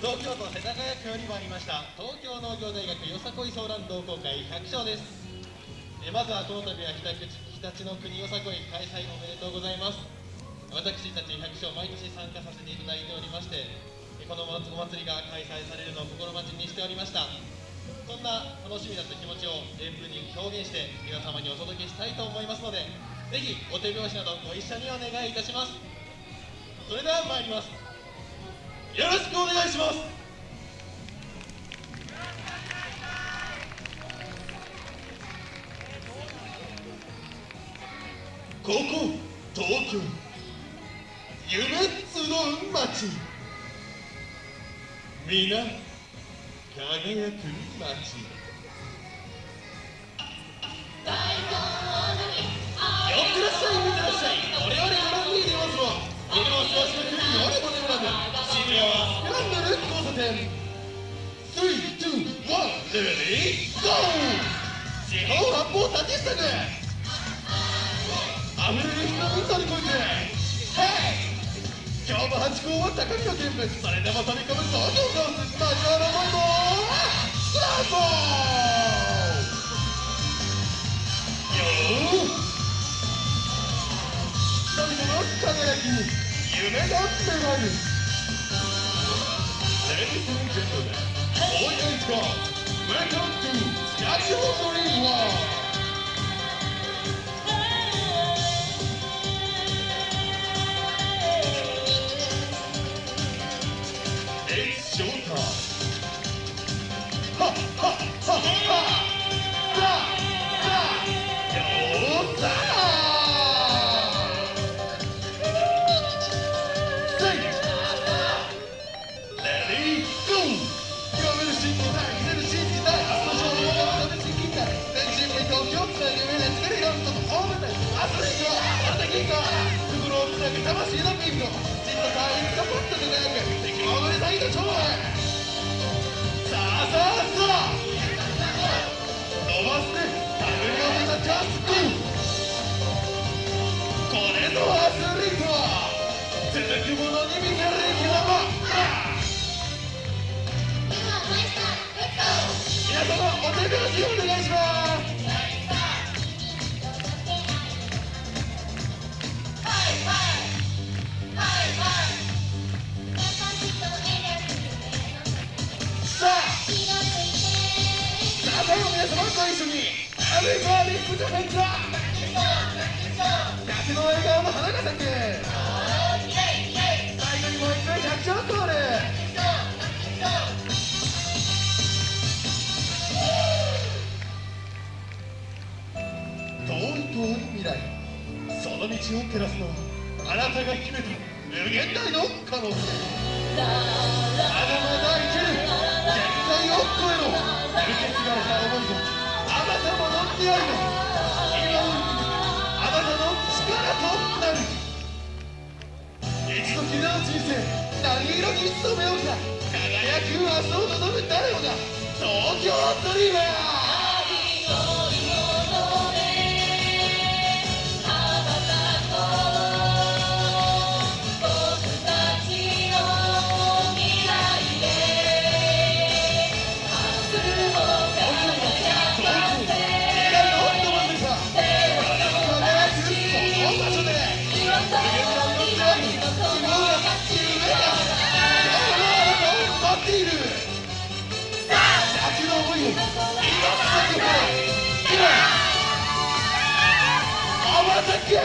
東京都世田谷区より参りました東京農業大学よさこいソーラン同好会100勝です。えまずはこの度は日立日立の国よさこい開催おめでとうございます。私たち100勝毎年参加させていただいておりましてこのお祭りが開催されるのを心待ちにしておりました。そんな楽しみだった気持ちを演舞に表現して皆様にお届けしたいと思いますのでぜひお手拍子などご一緒にお願いいたします。それでは参ります。よろしくお願いします。ここ東京夢集う街皆輝く街ブル交差点321レディーゴー地方発砲立ち下げ溢れる人を乗り越えてヘイ今日も八甲は高みの見物それでも飛び込む東京コースマジョの思いもスタートよー人々の輝きに夢が芽生える Ladies and gentlemen, boys and girls, welcome to Statue of Dream World! It's showtime! 魂のピンク、じっと隊員がポッと輝く、敵も踊りたいと超へ。さあさあさあ伸ばして手繰り寄せたジャスティンこれぞアスリートは続くものに見せる皆様ご一緒にアメリカリップジャパンザ100の笑顔の花が咲く最後にもう一回100勝コール遠い遠い未来その道を照らすのはあなたが秘めた無限大の可能性。た思いがあなたもの出会いが今を生きるあなたの力となる一度きりの人生何色に染めようか輝く明日を望む誰もが東京ドリーマー夢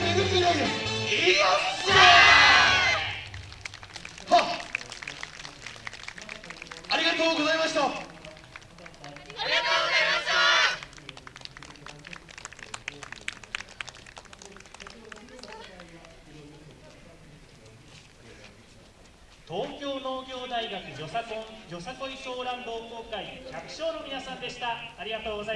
見る未来へいいよっせはっありがとうございましたありがとうございました東京農業大学よさこんよさこいソーラン同好会100勝の皆さんでした。ありがとうございます